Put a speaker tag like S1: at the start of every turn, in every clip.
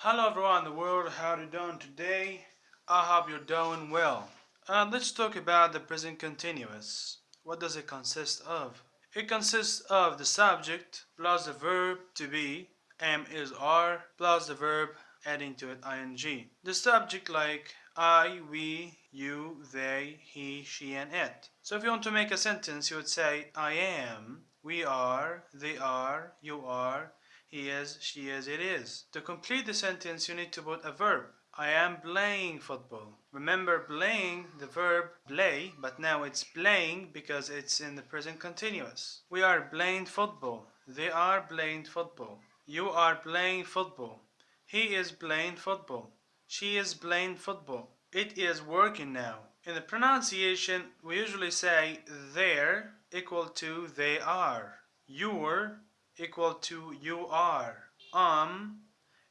S1: Hello everyone in the world, how are you doing today? I hope you're doing well. Uh, let's talk about the present continuous. What does it consist of? It consists of the subject plus the verb to be, am is are, plus the verb adding to it ing. The subject like I, we, you, they, he, she, and it. So if you want to make a sentence, you would say I am, we are, they are, you are, he is, she is, it is. To complete the sentence, you need to put a verb. I am playing football. Remember playing the verb play, but now it's playing because it's in the present continuous. We are playing football. They are playing football. You are playing football. He is playing football. She is playing football. It is working now. In the pronunciation, we usually say there equal to they are. Your equal to you are. Um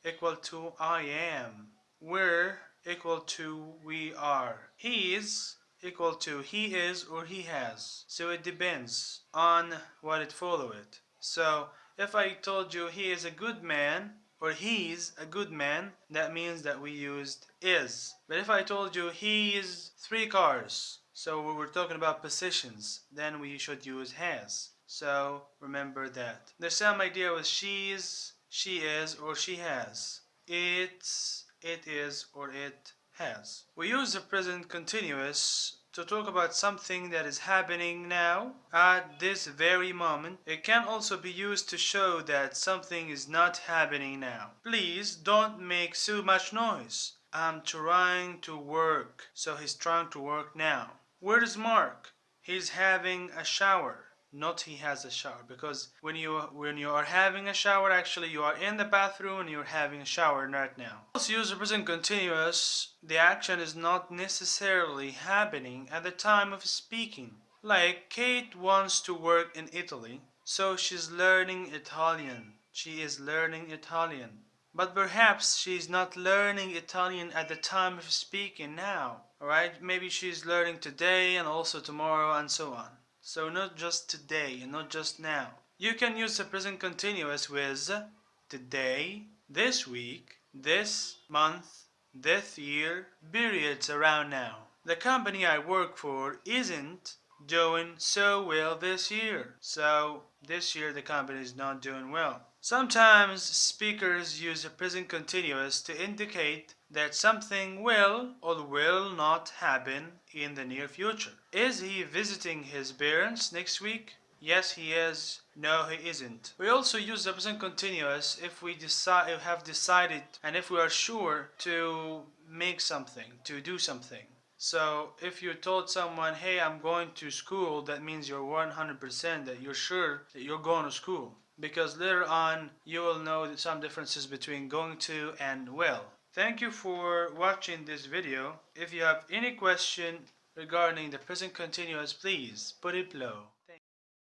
S1: equal to I am. We're equal to we are. He is equal to he is or he has. So it depends on what it follow it. So if I told you he is a good man or he's a good man, that means that we used is. But if I told you he is three cars, so we were talking about positions, then we should use has. So remember that. The same idea with she's, she is, or she has. It's, it is, or it has. We use the present continuous to talk about something that is happening now at this very moment. It can also be used to show that something is not happening now. Please don't make so much noise. I'm trying to work. So he's trying to work now. Where is Mark? He's having a shower not he has a shower because when you when you are having a shower actually you are in the bathroom and you're having a shower right now. Also use the present continuous the action is not necessarily happening at the time of speaking. Like Kate wants to work in Italy so she's learning Italian. She is learning Italian. But perhaps she's not learning Italian at the time of speaking now. Alright, maybe she's learning today and also tomorrow and so on. So not just today and not just now. You can use the present continuous with today, this week, this month, this year, periods around now. The company I work for isn't doing so well this year. So this year the company is not doing well. Sometimes speakers use the present continuous to indicate that something will or will not happen in the near future. Is he visiting his parents next week? Yes, he is. No, he isn't. We also use the present continuous if we decide, have decided and if we are sure to make something, to do something. So if you told someone, hey, I'm going to school, that means you're 100% that you're sure that you're going to school. Because later on, you will know some differences between going to and will. Thank you for watching this video. If you have any question regarding the present continuous, please put it below.